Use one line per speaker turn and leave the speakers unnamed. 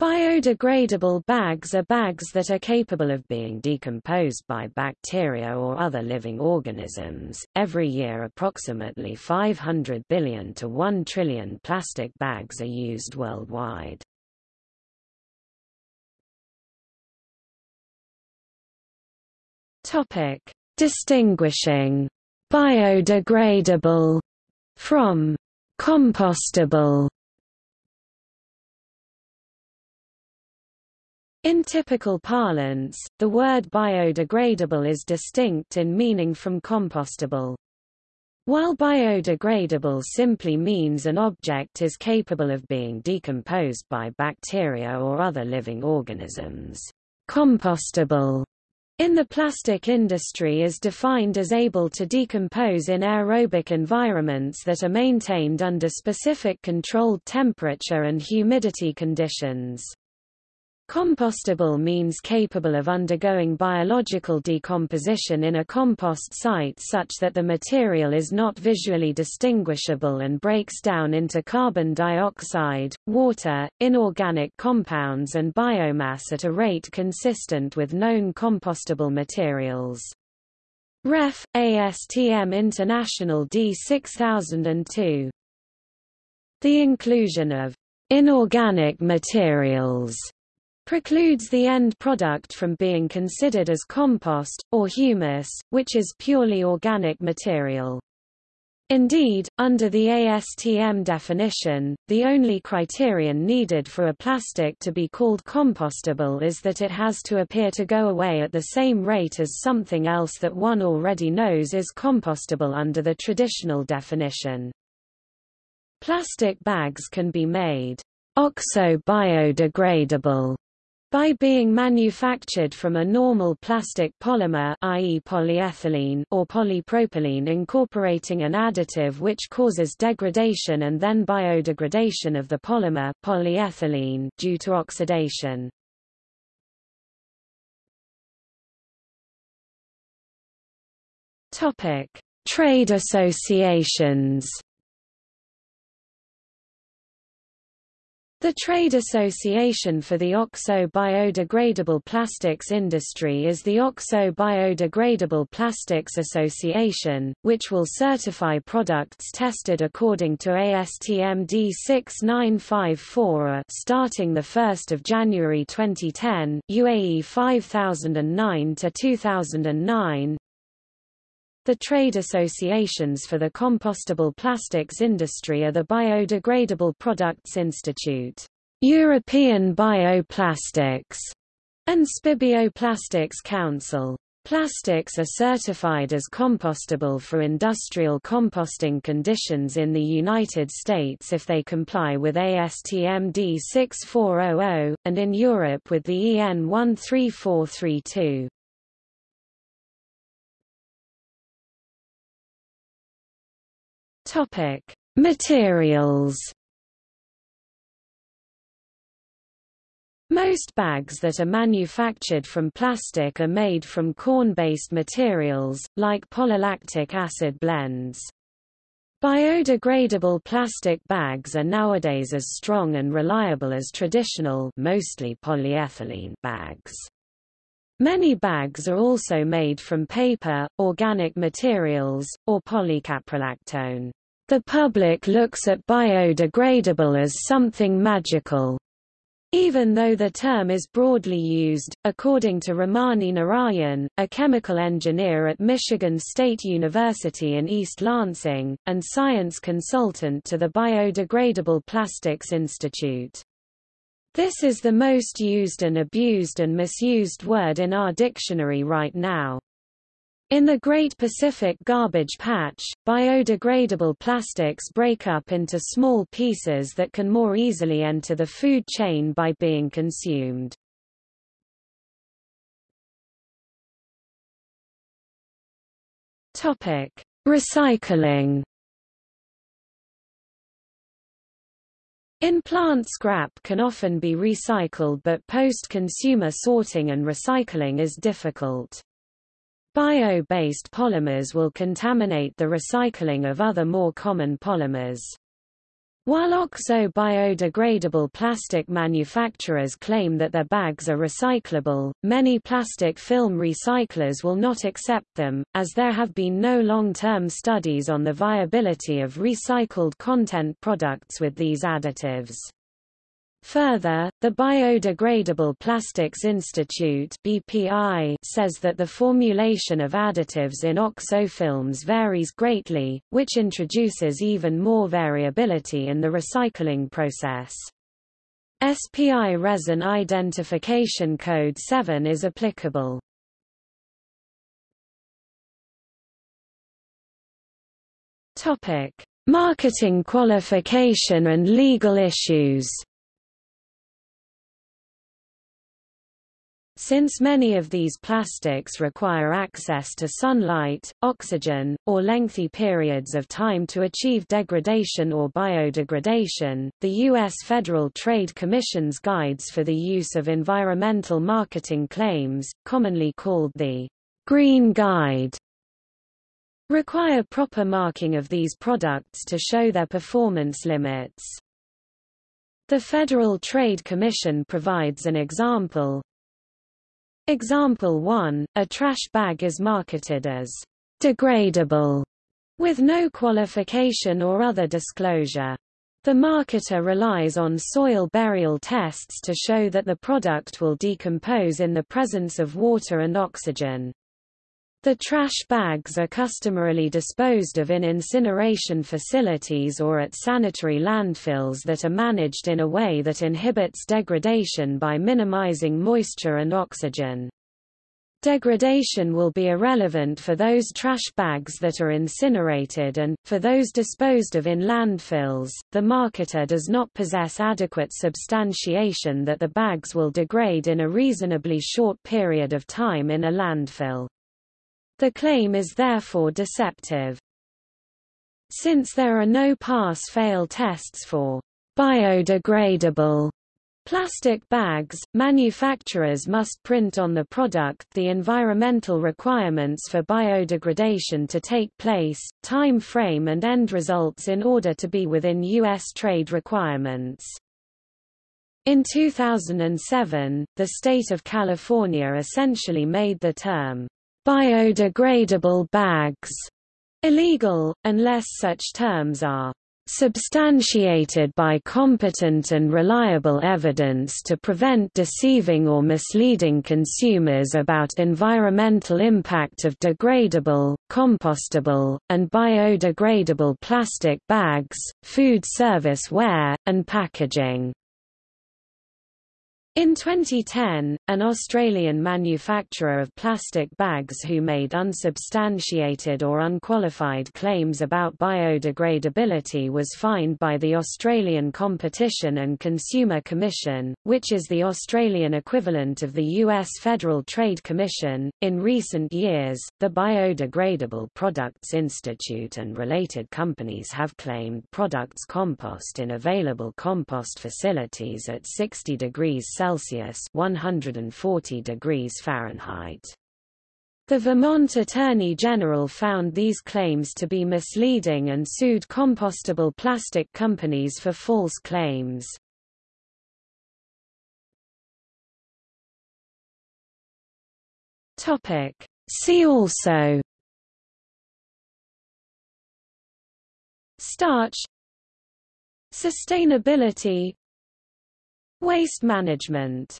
Biodegradable bags are bags that are capable of being decomposed by bacteria or other living organisms. Every year, approximately 500 billion to 1 trillion plastic bags are used worldwide. Topic: Distinguishing biodegradable from compostable In typical parlance, the word biodegradable is distinct in meaning from compostable. While biodegradable simply means an object is capable of being decomposed by bacteria or other living organisms, compostable in the plastic industry is defined as able to decompose in aerobic environments that are maintained under specific controlled temperature and humidity conditions. Compostable means capable of undergoing biological decomposition in a compost site such that the material is not visually distinguishable and breaks down into carbon dioxide, water, inorganic compounds and biomass at a rate consistent with known compostable materials. Ref. ASTM International D 6002 The inclusion of inorganic materials precludes the end product from being considered as compost, or humus, which is purely organic material. Indeed, under the ASTM definition, the only criterion needed for a plastic to be called compostable is that it has to appear to go away at the same rate as something else that one already knows is compostable under the traditional definition. Plastic bags can be made oxo-biodegradable by being manufactured from a normal plastic polymer i.e. polyethylene or polypropylene incorporating an additive which causes degradation and then biodegradation of the polymer polyethylene due to oxidation. Topic: Trade associations The Trade Association for the Oxo-Biodegradable Plastics Industry is the Oxo-Biodegradable Plastics Association, which will certify products tested according to ASTM D6954 uh, starting 1 January 2010, UAE 5009 to 2009, the trade associations for the compostable plastics industry are the Biodegradable Products Institute, European Bioplastics, and SPI Bioplastics Council. Plastics are certified as compostable for industrial composting conditions in the United States if they comply with ASTM D6400, and in Europe with the EN 13432. Topic: Materials. Most bags that are manufactured from plastic are made from corn-based materials, like polylactic acid blends. Biodegradable plastic bags are nowadays as strong and reliable as traditional mostly polyethylene bags. Many bags are also made from paper, organic materials, or polycaprolactone. The public looks at biodegradable as something magical. Even though the term is broadly used, according to Ramani Narayan, a chemical engineer at Michigan State University in East Lansing, and science consultant to the Biodegradable Plastics Institute. This is the most used and abused and misused word in our dictionary right now. In the Great Pacific Garbage Patch, biodegradable plastics break up into small pieces that can more easily enter the food chain by being consumed. Topic: Recycling. In plant scrap can often be recycled but post-consumer sorting and recycling is difficult. Bio-based polymers will contaminate the recycling of other more common polymers. While oxo-biodegradable plastic manufacturers claim that their bags are recyclable, many plastic film recyclers will not accept them, as there have been no long-term studies on the viability of recycled content products with these additives. Further, the Biodegradable Plastics Institute BPI says that the formulation of additives in oxofilms varies greatly, which introduces even more variability in the recycling process. SPI Resin Identification Code 7 is applicable. Topic: Marketing qualification and legal issues. Since many of these plastics require access to sunlight, oxygen, or lengthy periods of time to achieve degradation or biodegradation, the U.S. Federal Trade Commission's Guides for the Use of Environmental Marketing Claims, commonly called the Green Guide, require proper marking of these products to show their performance limits. The Federal Trade Commission provides an example, Example 1, a trash bag is marketed as degradable with no qualification or other disclosure. The marketer relies on soil burial tests to show that the product will decompose in the presence of water and oxygen. The trash bags are customarily disposed of in incineration facilities or at sanitary landfills that are managed in a way that inhibits degradation by minimizing moisture and oxygen. Degradation will be irrelevant for those trash bags that are incinerated and, for those disposed of in landfills, the marketer does not possess adequate substantiation that the bags will degrade in a reasonably short period of time in a landfill. The claim is therefore deceptive. Since there are no pass-fail tests for biodegradable plastic bags, manufacturers must print on the product the environmental requirements for biodegradation to take place, time frame and end results in order to be within U.S. trade requirements. In 2007, the state of California essentially made the term biodegradable bags illegal, unless such terms are substantiated by competent and reliable evidence to prevent deceiving or misleading consumers about environmental impact of degradable, compostable, and biodegradable plastic bags, food service ware, and packaging. In 2010, an Australian manufacturer of plastic bags who made unsubstantiated or unqualified claims about biodegradability was fined by the Australian Competition and Consumer Commission, which is the Australian equivalent of the U.S. Federal Trade Commission. In recent years, the Biodegradable Products Institute and related companies have claimed products compost in available compost facilities at 60 degrees Celsius 140 degrees Fahrenheit. The Vermont Attorney General found these claims to be misleading and sued compostable plastic companies for false claims. Topic. See also Starch Sustainability Waste management